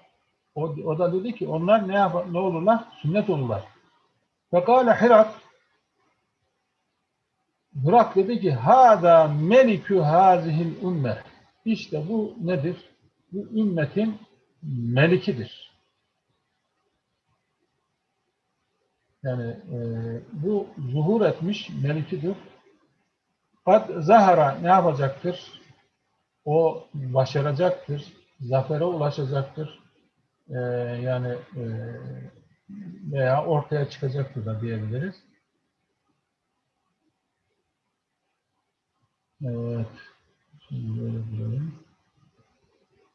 O, o da dedi ki onlar ne yapar, ne olurlar? Sünnet olurlar. Fekale Hirak Hirak dedi ki Hada melikü hazihil ümme. İşte bu nedir? Bu ümmetin melikidir. Yani e, bu zuhur etmiş melikidir. Kad zahara ne yapacaktır? o başaracaktır, zafere ulaşacaktır. Ee, yani e, veya ortaya çıkacaktır da diyebiliriz. Evet. Şimdi böyle diyelim.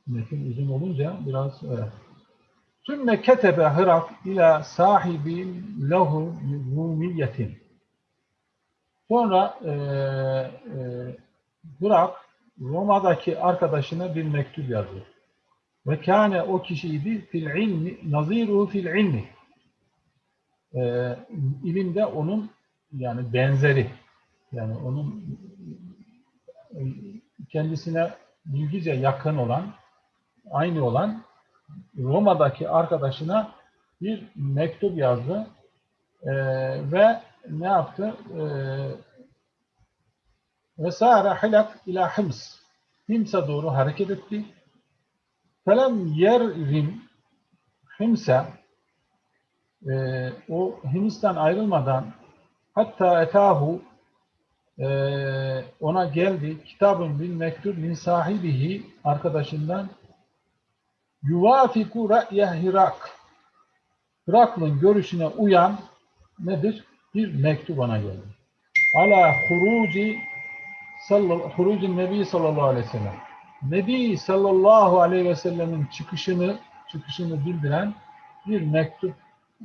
Metin uzun olunca biraz evet. Sümme ketebe Hırak ila sahibi lehu rumiyetin. Sonra e, e, Hırak Roma'daki arkadaşına bir mektup yazıyor. Ve kâne o kişiydi fil ilmi, naziruhu fil ilmi. E, ilimde onun yani benzeri. Yani onun e, kendisine bilgice yakın olan, aynı olan Roma'daki arkadaşına bir mektup yazdı Ee, ve ne yaptı? Ee, ve sâre hilak ila Hims. Hims'e doğru hareket etti. Felem yerrim Hims'e e, o Hims'ten ayrılmadan hatta etahu e, ona geldi kitabın bir mektup min sahibihi arkadaşından yuvafiku ra'ye Hirak. Hirakl'ın görüşüne uyan nedir? Bir mektup ona geldi. Ala huruci hurucun Nebi sallallahu aleyhi ve sellem. Nebi sallallahu aleyhi ve sellemin çıkışını çıkışını bildiren bir mektup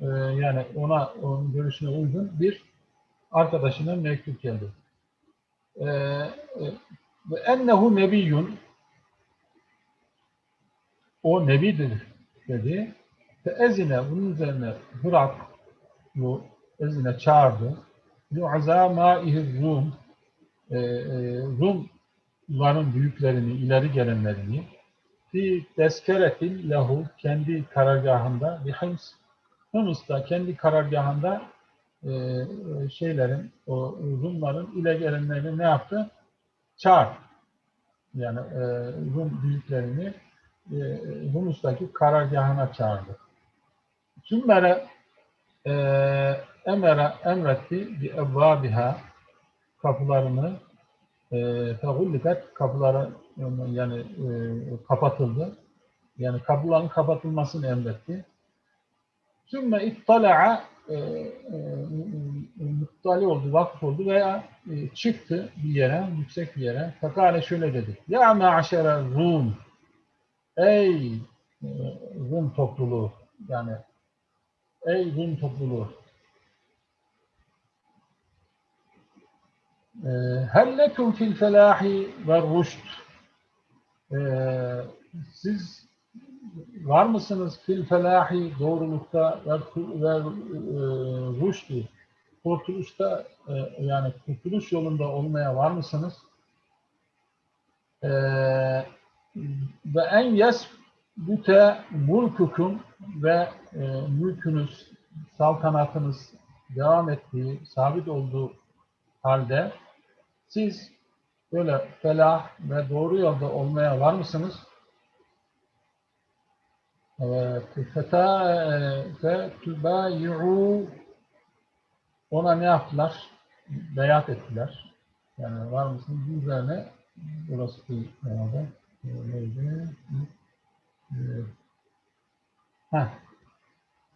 e, yani ona onun görüşüne uygun bir arkadaşına mektup geldi. E, e, ve ennehu nebiyyun o nebidir dedi. Ve ezine bunun üzerine Hırak bu ezine çağırdı. Yu'azâ mâihir Rum e, e, Rumların büyüklerini, ileri gelenlerini fi deskeretin lahu kendi karargahında bir Hims Hıms'ta kendi karargahında e, şeylerin o Rumların ileri gelenlerini ne yaptı? Çağır. Yani e, Rum büyüklerini e, Humus'taki karargahına çağırdı. Sümmere e, emere emretti bi evvabiha kapılarını e, fegullikat kapıları yani e, kapatıldı. Yani kapıların kapatılmasını emretti. Sümme ittala'a e, e, muttali oldu, vakıf oldu veya e, çıktı bir yere, yüksek bir yere. Fakale şöyle dedi. Ya ma'aşere Rum Ey e, Rum topluluğu yani ey Rum topluluğu e, hellekum fil felahi ve rüşt e, siz var mısınız fil felahi doğrulukta ve, ve e, kurtuluşta e, yani kurtuluş yolunda olmaya var mısınız? Eee ve en yesbute mulkukum ve e, mülkünüz, saltanatınız devam ettiği, sabit olduğu halde siz böyle felah ve doğru yolda olmaya var mısınız? Evet. Fetübayi'u ona ne yaptılar? Beyat ettiler. Yani var mısınız? Bu üzerine burası bir herhalde. Neydi? Heh.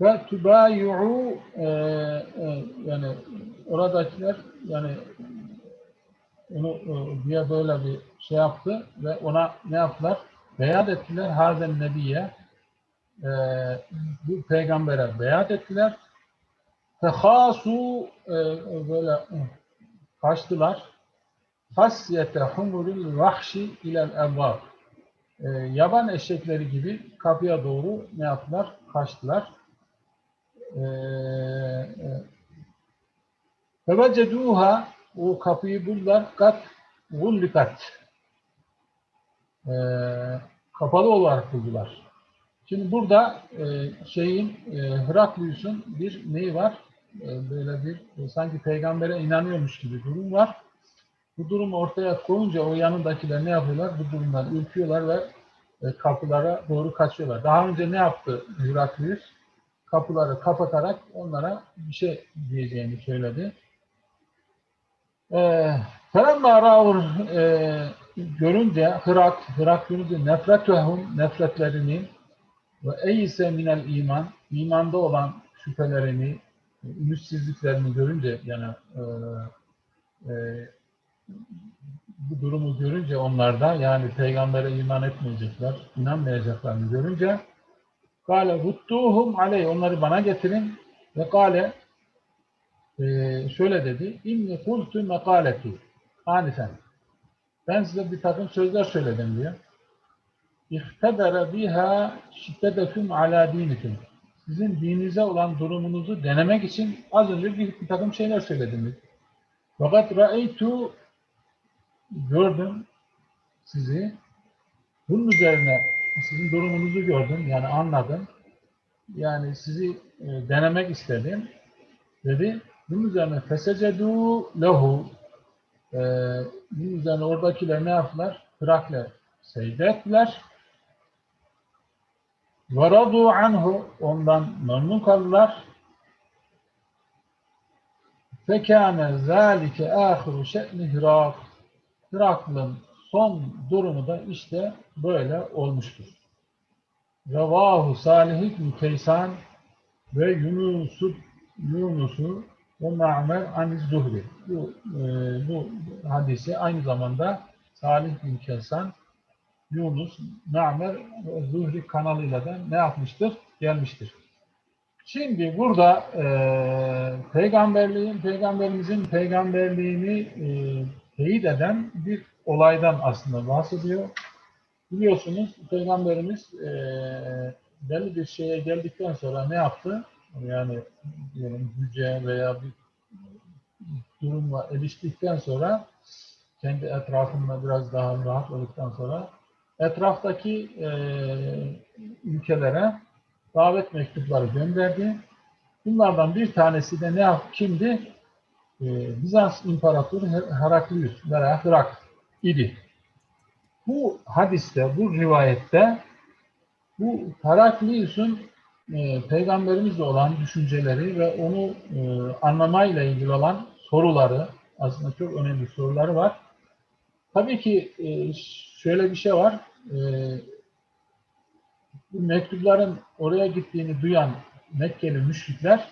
Ve tübayi'u e, e, yani oradakiler yani onu e, diye böyle bir şey yaptı ve ona ne yaptılar? Beyat ettiler hazen nebiye e, bu peygambere beyat ettiler. Fehasu e, böyle kaçtılar. Hasyete humuril vahşi ilel evvab e, yaban eşekleri gibi kapıya doğru ne yaptılar? Kaçtılar. Feveceduha o kapıyı buldular. Kat gullikat. E, kapalı olarak buldular. Şimdi burada e, şeyin e, Hıraklius'un bir neyi var? E, böyle bir e, sanki peygambere inanıyormuş gibi durum var. Bu durumu ortaya koyunca o yanındakiler ne yapıyorlar? Bu durumdan ürküyorlar ve e, kapılara doğru kaçıyorlar. Daha önce ne yaptı Heraklius? Kapıları kapatarak onlara bir şey diyeceğini söyledi. Felemma ra'ur görünce Hırak, Hırak görünce nefretühum nefretlerini ve eyse minel iman imanda olan şüphelerini, ümitsizliklerini görünce yani e, e, bu durumu görünce onlarda yani peygambere iman etmeyecekler, inanmayacaklarını görünce Kale ruttuhum aleyh. Onları bana getirin. Ve kale e, şöyle dedi inni kultu mekaleti anifen ben size bir takım sözler söyledim diyor. İhtedere biha şiddeteküm ala dinikum. Sizin dininize olan durumunuzu denemek için az önce bir, bir takım şeyler söyledim. diyor. Fakat ra'eytu gördüm sizi. Bunun üzerine sizin durumunuzu gördüm. Yani anladım. Yani sizi e, denemek istedim. Dedi. Bunun üzerine fesecedu lehu e, bunun üzerine oradakiler ne yaptılar? Hırakle secde ettiler. Ve radu anhu ondan memnun kaldılar. Fekâne zâlike âhiru şe'ni Hırak. Hıraklı'nın son durumu da işte böyle olmuştur. Revahu Salih ibn Kaysan ve Yunus'u Yunus'u ve Ma'mer an Zuhri. Bu, e, bu hadisi aynı zamanda Salih bin Kaysan, Yunus, Ma'mer Zuhri kanalıyla da ne yapmıştır? Gelmiştir. Şimdi burada e, peygamberliğin, peygamberimizin peygamberliğini e, teyit eden bir olaydan aslında bahsediyor. Biliyorsunuz peygamberimiz e, belli bir şeye geldikten sonra ne yaptı? Yani diyelim güce veya bir durumla eriştikten sonra kendi etrafında biraz daha rahat olduktan sonra etraftaki e, ülkelere davet mektupları gönderdi. Bunlardan bir tanesi de ne yap kimdi? E, Bizans İmparatoru Her- Heraklius veya Hırak idi. Bu hadiste, bu rivayette bu Heraklius'un e, peygamberimizle olan düşünceleri ve onu e, anlamayla ilgili olan soruları, aslında çok önemli soruları var. Tabii ki e, şöyle bir şey var. E, mektupların oraya gittiğini duyan Mekkeli müşrikler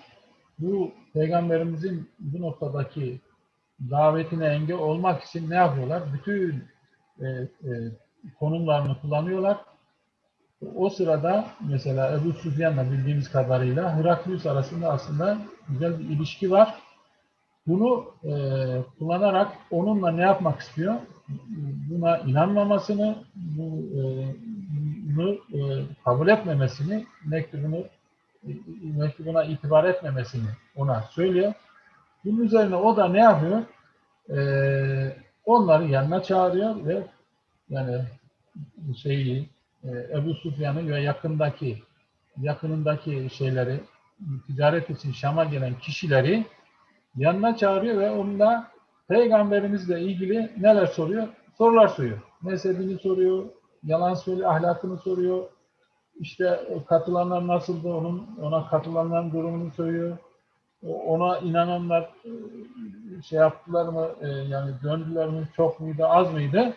bu peygamberimizin bu noktadaki davetine engel olmak için ne yapıyorlar? Bütün e, e, konumlarını kullanıyorlar. O sırada mesela Ebu Süfyan'la bildiğimiz kadarıyla Heraklius arasında aslında güzel bir ilişki var. Bunu e, kullanarak onunla ne yapmak istiyor? Buna inanmamasını, e, bunu e, kabul etmemesini, mektubunu mektubuna itibar etmemesini ona söylüyor. Bunun üzerine o da ne yapıyor? E, onları yanına çağırıyor ve yani şeyi Ebu Sufyan'ı ve yakındaki yakınındaki şeyleri ticaret için Şam'a gelen kişileri yanına çağırıyor ve onunla peygamberimizle ilgili neler soruyor? Sorular soruyor. Mezhebini soruyor, yalan söylüyor, ahlakını soruyor. İşte katılanlar nasıldı, onun ona katılanların durumunu soruyor. Ona inananlar e, şey yaptılar mı, e, yani döndüler mi, çok muydu, az mıydı?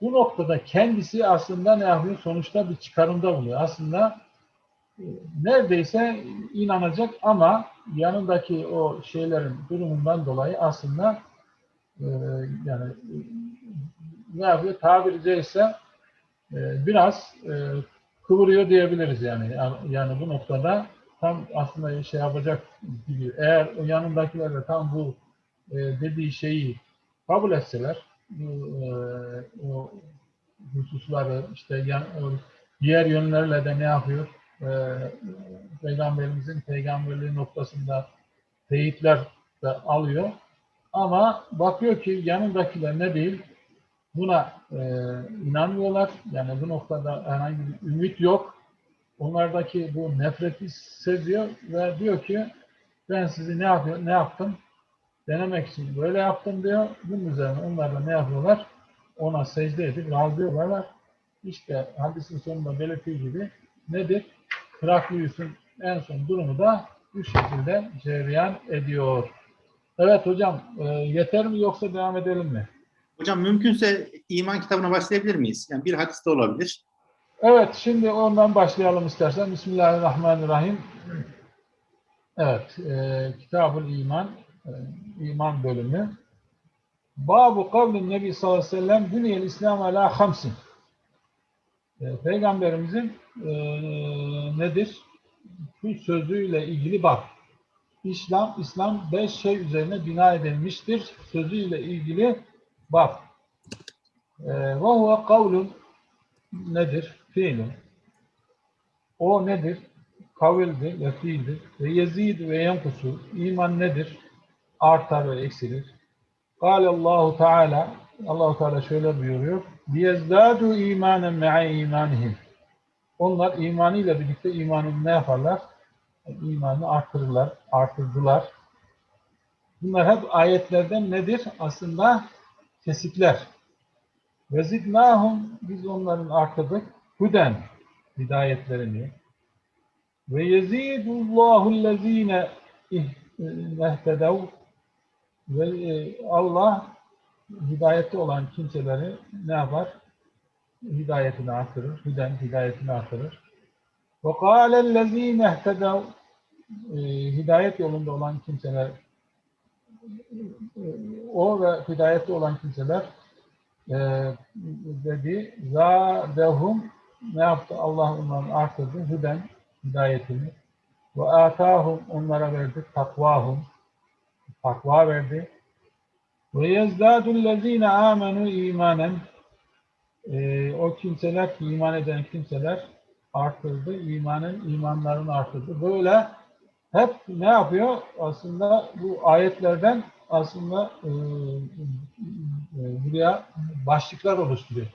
Bu noktada kendisi aslında ne yapıyor? Sonuçta bir çıkarımda buluyor. Aslında e, neredeyse inanacak ama yanındaki o şeylerin durumundan dolayı aslında e, yani e, ne yapıyor? Tabiri caizse biraz kıvırıyor diyebiliriz yani. Yani- bu noktada tam aslında şey yapacak gibi. Eğer yanındakiler de tam bu dediği şeyi kabul etseler bu, e, o hususları işte diğer yönlerle de ne yapıyor? E, Peygamberimizin peygamberliği noktasında teyitler de alıyor. Ama bakıyor ki yanındakiler ne değil? Buna e, inanmıyorlar. Yani bu noktada herhangi bir ümit yok. Onlardaki bu nefreti seziyor ve diyor ki ben sizi ne yapıyor, ne yaptım? Denemek için böyle yaptım diyor. Bunun üzerine onlar da ne yapıyorlar? Ona secde edip razı oluyorlar. İşte hadisin sonunda belirttiği gibi nedir? Heraklius'un en son durumu da bu şekilde cereyan ediyor. Evet hocam, e, yeter mi yoksa devam edelim mi? Hocam mümkünse iman kitabına başlayabilir miyiz? Yani bir hadis de olabilir. Evet, şimdi ondan başlayalım istersen. Bismillahirrahmanirrahim. Evet, e, Kitab-ül İman, iman bölümü. Babu kavlin Nebi sallallahu aleyhi ve sellem Büniyel İslam ala hamsin. E, Peygamberimizin e, nedir? Bu sözüyle ilgili bak. İslam, İslam beş şey üzerine bina edilmiştir. Sözüyle ilgili bak. E, Ve huve kavlun nedir? Fiilin. O nedir? Kavildir ve fiildir. Ve yezid ve yenkusu. İman nedir? Artar ve eksilir. Kâle Allahu Teala Allahu Teala şöyle buyuruyor. Liyezdâdû îmânen me'e imanihim. Onlar imanıyla birlikte imanını ne yaparlar? Yani imanı artırırlar, artırdılar. Bunlar hep ayetlerden nedir? Aslında kesikler. Ve zidnâhum biz onların artırdık. Huden hidayetlerini. Ve yezidullahu allazîne ihtedev ve e, Allah hidayette olan kimseleri ne yapar? Hidayetini artırır. Hüden hidayetini artırır. Kâlellezîne ihtedev e, hidayet yolunda olan kimseler e, o ve hidayette olan kimseler e, dedi zâdehum ne yaptı? Allah onların artırdı. Hüden hidayetini ve atahum onlara verdi takvahum takva verdi. Ve yezdâdullezîne âmenû imanen ee, o kimseler ki iman eden kimseler artırdı, imanın imanlarını artırdı. Böyle hep ne yapıyor? Aslında bu ayetlerden aslında e, e, buraya başlıklar oluşturuyor.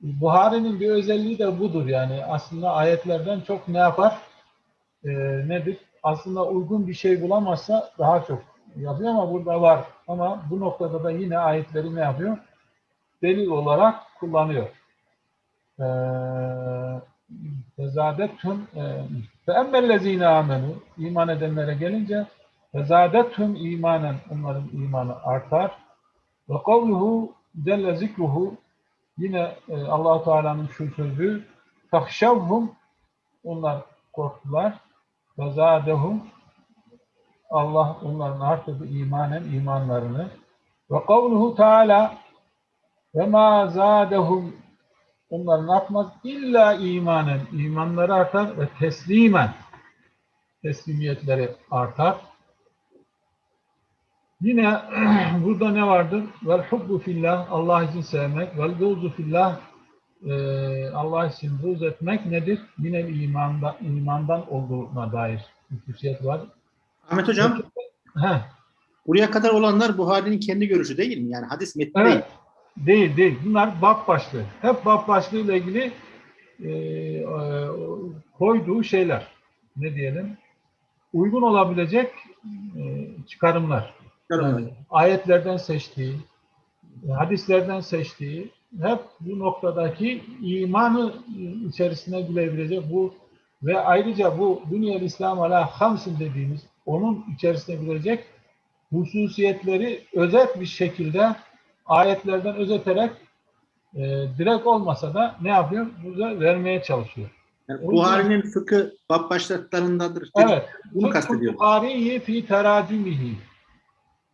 Buhari'nin bir özelliği de budur yani aslında ayetlerden çok ne yapar? E, nedir? Aslında uygun bir şey bulamazsa daha çok yapıyor ama burada var. Ama bu noktada da yine ayetleri ne yapıyor? Delil olarak kullanıyor. Fezadethum fe emmellezine amenu iman edenlere gelince fezadethum imanen onların imanı artar. Ve kavluhu celle zikruhu yine e, allah Teala'nın şu sözü takşavhum onlar korktular. Fezadehum Allah onların artırdı imanen imanlarını. Ve kavluhu Teala ve ma zadehum onların artmaz illa imanen imanları artar ve teslimen teslimiyetleri artar. Yine burada ne vardır? Vel hubbu fillah Allah için sevmek vel buğzu fillah e, Allah için buğz etmek nedir? Yine imandan, imandan olduğuna dair bir hususiyet var. Ahmet Hocam Heh, buraya kadar olanlar Buhari'nin kendi görüşü değil mi? Yani hadis metni Evet. değil. Değil, değil. Bunlar bab başlığı. Hep bab başlığıyla ilgili e, e, koyduğu şeyler. Ne diyelim? Uygun olabilecek e, çıkarımlar. Yani ayetlerden seçtiği, hadislerden seçtiği, hep bu noktadaki imanı içerisine girebilecek bu ve ayrıca bu Dünyel İslam ala hamsin dediğimiz onun içerisine girecek hususiyetleri özet bir şekilde ayetlerden özeterek e, direkt olmasa da ne yapıyor? Burada vermeye çalışıyor. Yani Buhari'nin fıkı bab başlıklarındadır. Evet. Bunu kastediyor. Buhari'yi fi teracimihi.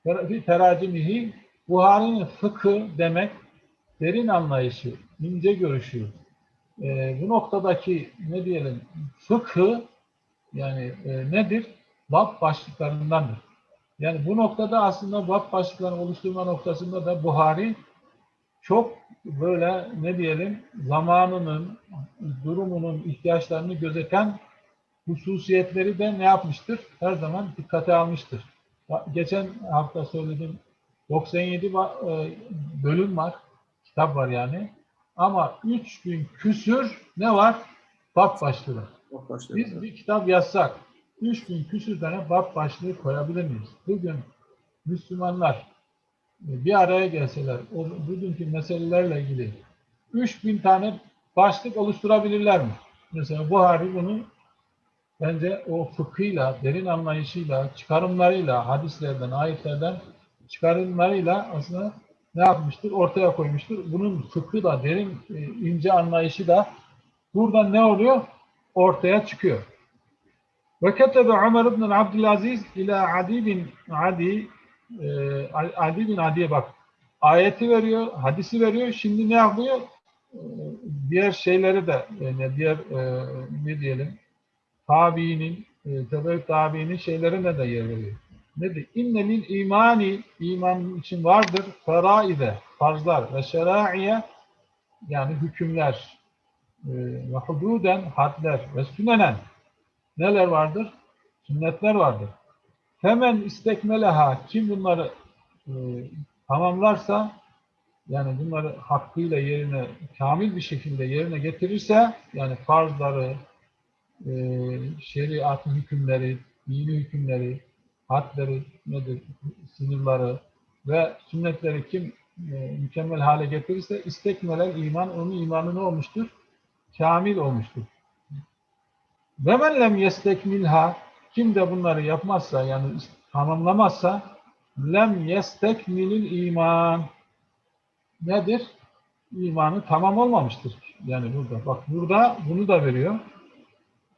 Ter- Fi teracimihi Buhari'nin fıkı demek derin anlayışı, ince görüşü. E, bu noktadaki ne diyelim fıkı yani e, nedir? Bab başlıklarındandır. Yani bu noktada aslında bab başlıklarını oluşturma noktasında da Buhari çok böyle ne diyelim zamanının, durumunun, ihtiyaçlarını gözeten hususiyetleri de ne yapmıştır? Her zaman dikkate almıştır. Geçen hafta söyledim 97 ba- e, bölüm var, kitap var yani. Ama 3000 küsür ne var. Bab başlığı. Biz bir kitap yazsak 3000 küsür tane bab başlığı koyabilir miyiz? Bugün Müslümanlar e, bir araya gelseler, o bugünkü meselelerle ilgili 3000 tane başlık oluşturabilirler mi? Mesela Buhari bunu bence o fıkhıyla, derin anlayışıyla, çıkarımlarıyla, hadislerden, ayetlerden çıkarımlarıyla aslında ne yapmıştır? Ortaya koymuştur. Bunun fıkhı da derin, e, ince anlayışı da buradan ne oluyor? Ortaya çıkıyor. Ve ketebe Ömer ibn Abdülaziz ila Adi bin Adi e, Adi bin Adi'ye bak. Ayeti veriyor, hadisi veriyor. Şimdi ne yapıyor? E, Diğer şeyleri de yani diğer e, ne diyelim tabiinin, e, tebe tabiinin şeylerine de yer veriyor. Nedir? İnnelil imani iman için vardır feraide, farzlar ve şeraiye yani hükümler e, ve hududen hadler ve sünenen neler vardır? Sünnetler vardır. Hemen istekmeleha kim bunları e, tamamlarsa yani bunları hakkıyla yerine kamil bir şekilde yerine getirirse yani farzları, e, şeriatın hükümleri, dini hükümleri, hadleri nedir, sınırları ve sünnetleri kim e, mükemmel hale getirirse istekmeler iman, onun imanı ne olmuştur? Kamil olmuştur. Ve men lem kim de bunları yapmazsa yani tamamlamazsa lem yestekmilil iman nedir? İmanı tamam olmamıştır. Yani burada. Bak burada bunu da veriyor.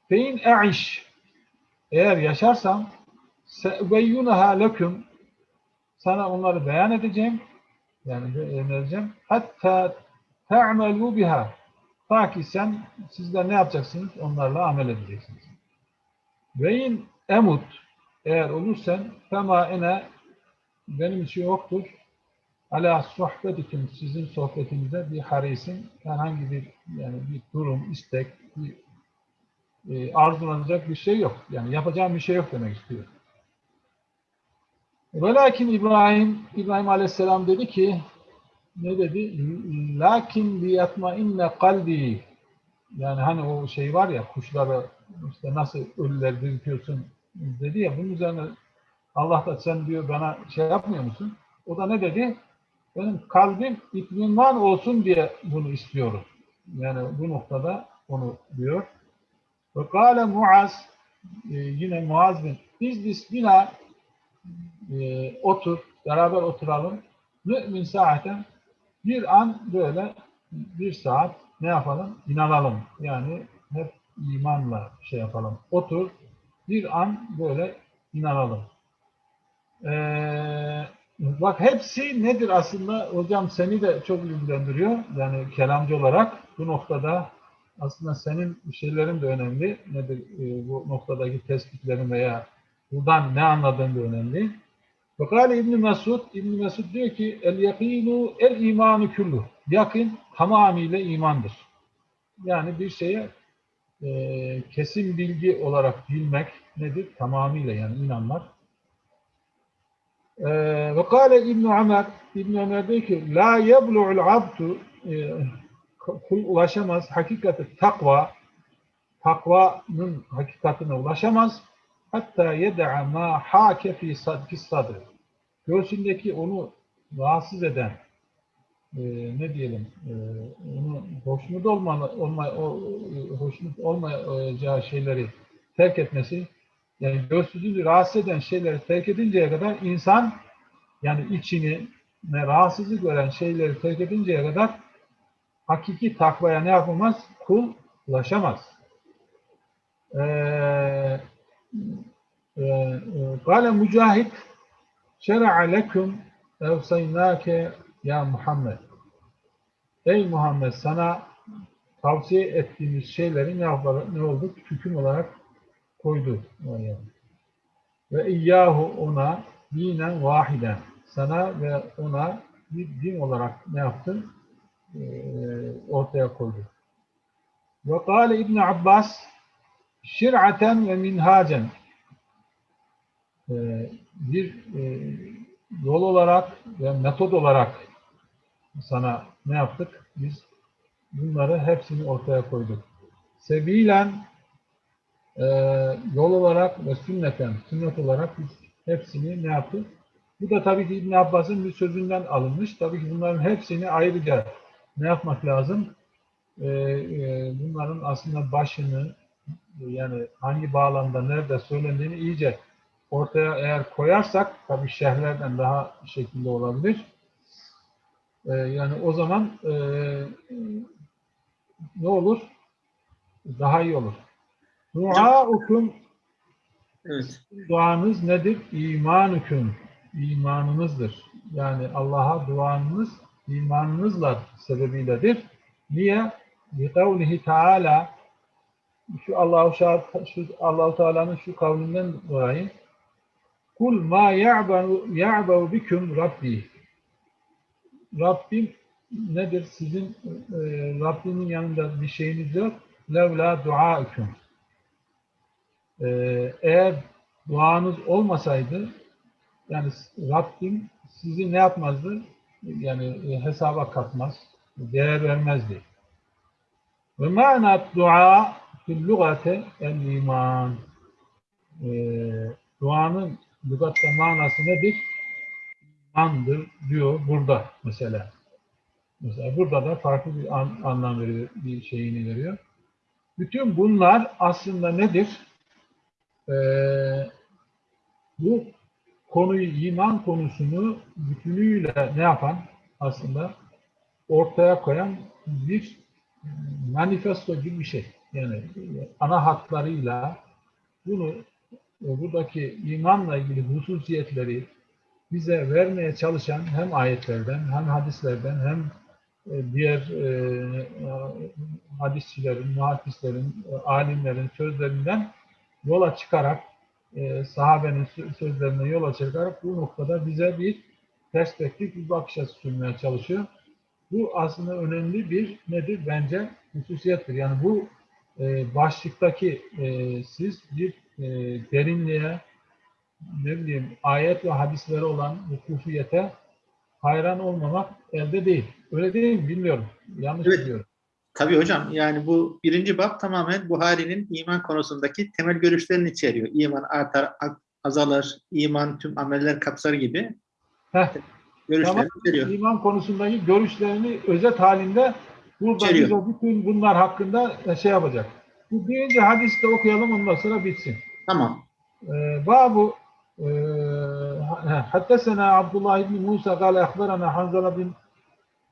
Fein e'iş eğer yaşarsam se'veyyunaha leküm sana onları beyan edeceğim. Yani beyan edeceğim. Hatta te'amelû biha ta ki sen sizler ne yapacaksınız? Onlarla amel edeceksiniz. Ve in emut eğer olursan fema ene benim için yoktur. Ala sohbetikim sizin sohbetinize bir harisin herhangi bir yani bir durum, istek, bir e, arzulanacak bir şey yok. Yani yapacağım bir şey yok demek istiyor. Velakin İbrahim, İbrahim Aleyhisselam dedi ki ne dedi? Lakin liyatma inne kalbi yani hani o şey var ya kuşları işte nasıl ölüler diriltiyorsun dedi ya bunun üzerine Allah da sen diyor bana şey yapmıyor musun? O da ne dedi? Benim kalbim itminvan olsun diye bunu istiyorum. Yani bu noktada onu diyor. Ve kâle Muaz e, yine Muaz bin İzdis bina e, otur, beraber oturalım. Mümin saaten bir an böyle bir saat ne yapalım? İnanalım. Yani hep imanla şey yapalım. Otur, bir an böyle inanalım. Ee, bak hepsi nedir aslında? Hocam seni de çok ilgilendiriyor. Yani kelamcı olarak bu noktada aslında senin şeylerin de önemli. Nedir e, bu noktadaki tespitlerin veya buradan ne anladığın da önemli. Fakale İbn Mesud, İbn Mesud diyor ki el yakinu el imanu kullu. Yakın tamamıyla imandır. Yani bir şeye e, kesin bilgi olarak bilmek nedir? Tamamıyla yani inanmak. Ve kâle İbn Ömer, İbn Ömer diyor ki la yeblu'ul abdu e, kul ulaşamaz. Hakikati takva, takvanın hakikatine ulaşamaz. Hatta yeda'a ma hake fi sadri. Göğsündeki onu rahatsız eden, e, ne diyelim, e, onu hoşnut olma, olma, o, hoşnut olmayacağı şeyleri terk etmesi, yani göğsünü rahatsız eden şeyleri terk edinceye kadar insan, yani içini ne rahatsızlık veren şeyleri terk edinceye kadar hakiki takvaya ne yapamaz? Kul ulaşamaz. Eee Kale Mücahit şer'a leküm evsaynâke ya Muhammed. Ey Muhammed sana tavsiye ettiğimiz şeyleri ne, yapar, ne oldu? Hüküm olarak koydu. Ve iyyahu ona dinen vahiden. Sana ve ona bir din olarak ne yaptın? Ee, ortaya koydu. Ve kâle İbn Abbas şir'aten ve minhacen ee, bir e, yol olarak ve metod olarak sana ne yaptık? Biz bunları hepsini ortaya koyduk. Sebilen e, yol olarak ve sünneten, sünnet olarak biz hepsini ne yaptık? Bu da tabii ki İbn Abbas'ın bir sözünden alınmış. Tabii ki bunların hepsini ayrıca ne yapmak lazım? E, e, bunların aslında başını yani hangi bağlamda, nerede söylendiğini iyice ortaya eğer koyarsak tabii şehirlerden daha şekilde olabilir. Ee, yani o zaman e, ne olur? Daha iyi olur. Duaukum Evet. duanız nedir? İmanüküm. İmanınızdır. Yani Allah'a duanız imanınızla sebebiyledir. Niye? Bi kavlihi Teala şu Allahu şu Allahu Teala'nın şu kavlinden dolayı Kul ma ya'banu ya'bu bikum Rabbi. Rabbim nedir? Sizin e, Rabbimin yanında bir şeyiniz yok. Levla duaüküm. E, eğer duanız olmasaydı yani Rabbim sizi ne yapmazdı? Yani e, hesaba katmaz, değer vermezdi. Ve manat dua fil lugate el iman. E, duanın lügatta manası nedir? İmandır diyor burada mesela. Mesela burada da farklı bir an- anlam veriyor, bir şeyini veriyor. Bütün bunlar aslında nedir? Ee, bu konuyu, iman konusunu bütünüyle ne yapan aslında ortaya koyan bir manifesto gibi bir şey. Yani ana hatlarıyla bunu e, buradaki imanla ilgili hususiyetleri bize vermeye çalışan hem ayetlerden hem hadislerden hem e, diğer e, hadisçilerin, muhaddislerin, e, alimlerin sözlerinden yola çıkarak e, sahabenin sö- sözlerine yola çıkarak bu noktada bize bir perspektif, bir bakış açısı sunmaya çalışıyor. Bu aslında önemli bir nedir? Bence hususiyettir. Yani bu e, başlıktaki e, siz bir e, derinliğe, ne bileyim ayet ve hadislere olan hukufiyete hayran olmamak elde değil. Öyle değil mi? Bilmiyorum. Yanlış Evet. biliyorum. Tabii hocam yani bu birinci bab tamamen Buhari'nin iman konusundaki temel görüşlerini içeriyor. İman artar, azalır, iman tüm ameller kapsar gibi Heh, görüşlerini Tamam. içeriyor. İman konusundaki görüşlerini özet halinde burada İçeriyor. bize bütün bunlar hakkında şey yapacak. Bu birinci hadisi de okuyalım ondan sonra bitsin. Tamam. Ee, Babu e, Haddesena Abdullah ibn Musa kâle ehberana Hanzala bin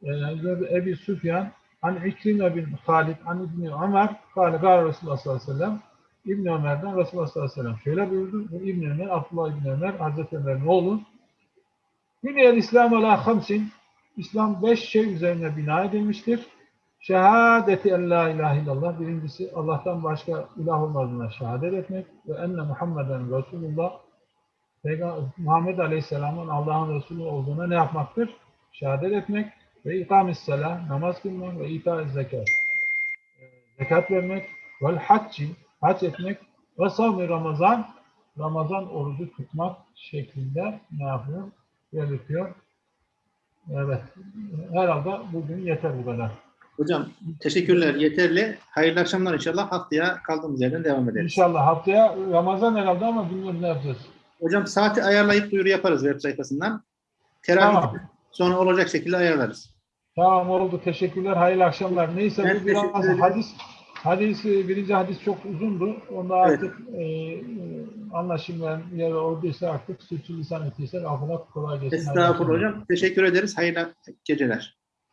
e, Ebi Süfyan an İkrime bin Halid an İbni Ömer kâle kâle Resulullah sallallahu aleyhi ve sellem İbni Ömer'den Resulullah sallallahu aleyhi ve sellem şöyle buyurdu. Bu İbni Ömer, Abdullah İbni Ömer, Hazreti Ömer'in oğlu. Büniyel İslam ala hamsin. İslam beş şey üzerine bina edilmiştir. Şehadeti en la ilahe illallah. Birincisi Allah'tan başka ilah olmadığına şehadet etmek ve enne Muhammeden Resulullah Muhammed Aleyhisselam'ın Allah'ın Resulü olduğuna ne yapmaktır? Şehadet etmek ve ikamis selah, namaz kılmak ve ita zekat. Ee, Zekat vermek vel hacci, hac etmek ve savmi Ramazan, Ramazan orucu tutmak şeklinde ne yapıyor? Belirtiyor. Evet. Herhalde bugün yeter bu kadar. Hocam teşekkürler yeterli. Hayırlı akşamlar inşallah. Haftaya kaldığımız yerden devam ederiz. İnşallah haftaya Ramazan herhalde ama bilmiyorum ne yapacağız. Hocam saati ayarlayıp duyuru yaparız web sayfasından. Teravih Tamam. sonra olacak şekilde ayarlarız. Tamam oldu. Teşekkürler. Hayırlı akşamlar. Neyse Ben bu biraz hadis hadis e, birinci hadis çok uzundu. Onda Evet. artık e, e, anlaşılmayan yer olduysa artık suçlu lisan ettiyse affola kolay gelsin. Estağfurullah hocam. Teşekkür ederiz. Hayırlı geceler.